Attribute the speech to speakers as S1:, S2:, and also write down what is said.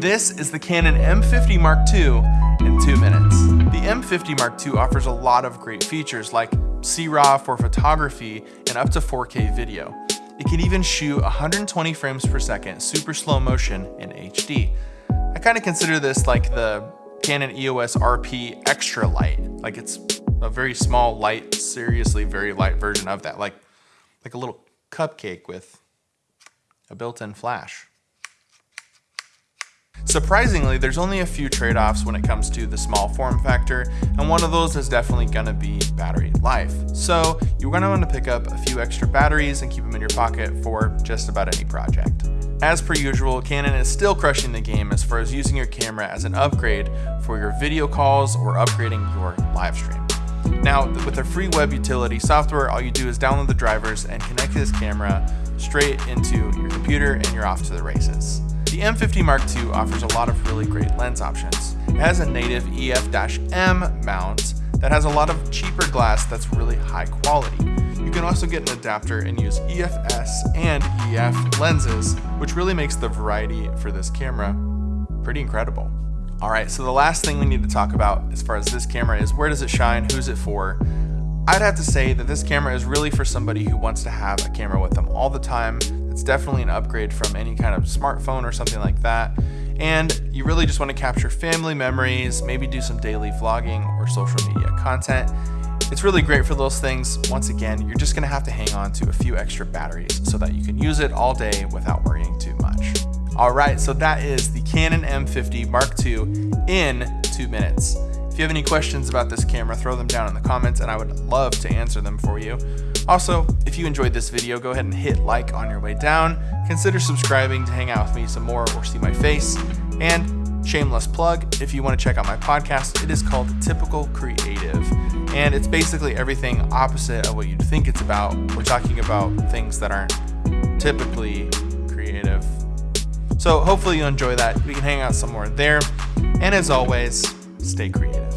S1: This is the Canon M50 Mark II in two minutes. The M50 Mark II offers a lot of great features like C-RAW for photography and up to 4K video. It can even shoot 120 frames per second super slow motion in HD. I kind of consider this like the Canon EOS RP Extra Light. Like it's a very small, light, seriously very light version of that. Like, like a little cupcake with a built-in flash. Surprisingly, there's only a few trade-offs when it comes to the small form factor, and one of those is definitely gonna be battery life. So you're gonna wanna pick up a few extra batteries and keep them in your pocket for just about any project. As per usual, Canon is still crushing the game as far as using your camera as an upgrade for your video calls or upgrading your live stream. Now, with their free web utility software, all you do is download the drivers and connect this camera straight into your computer and you're off to the races. The M50 Mark II offers a lot of really great lens options. It has a native EF-M mount that has a lot of cheaper glass that's really high quality. You can also get an adapter and use EFS and EF lenses, which really makes the variety for this camera pretty incredible. All right, so the last thing we need to talk about as far as this camera is where does it shine, who's it for? I'd have to say that this camera is really for somebody who wants to have a camera with them all the time. It's definitely an upgrade from any kind of smartphone or something like that. And you really just want to capture family memories, maybe do some daily vlogging or social media content. It's really great for those things. Once again, you're just gonna have to hang on to a few extra batteries so that you can use it all day without worrying too much. All right, so that is the Canon M50 Mark II in two minutes. If you have any questions about this camera, throw them down in the comments and I would love to answer them for you. Also, if you enjoyed this video, go ahead and hit like on your way down. Consider subscribing to hang out with me some more or see my face. And shameless plug, if you want to check out my podcast, it is called Typical Creative. And it's basically everything opposite of what you'd think it's about. We're talking about things that aren't typically creative so hopefully you enjoy that. We can hang out somewhere there. And as always, stay creative.